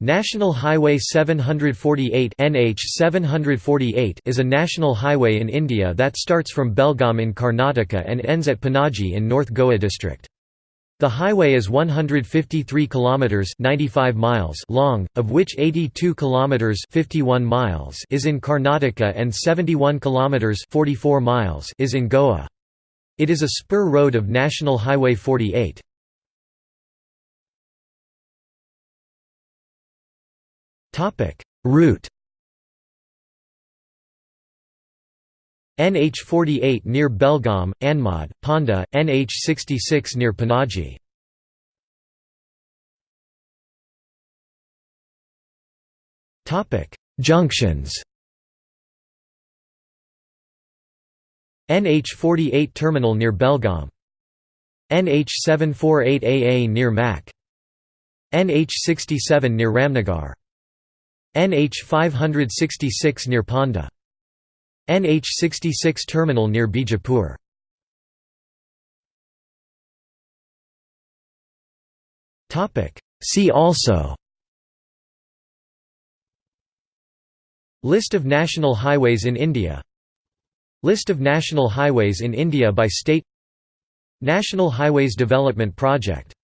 National Highway 748 NH 748 is a national highway in India that starts from Belgaum in Karnataka and ends at Panaji in North Goa district. The highway is 153 kilometers 95 miles long, of which 82 kilometers 51 miles is in Karnataka and 71 kilometers 44 miles is in Goa. It is a spur road of National Highway 48. Route NH48 near Belgaum, Anmod, Ponda, NH66 near Panaji. Topic: Junctions NH48 terminal near Belgaum. NH748AA near Mac. NH67 near Ramnagar NH 566 near Ponda. NH 66 terminal near Bijapur. See also. List of national highways in India. List of national highways in India by state. National Highways Development Project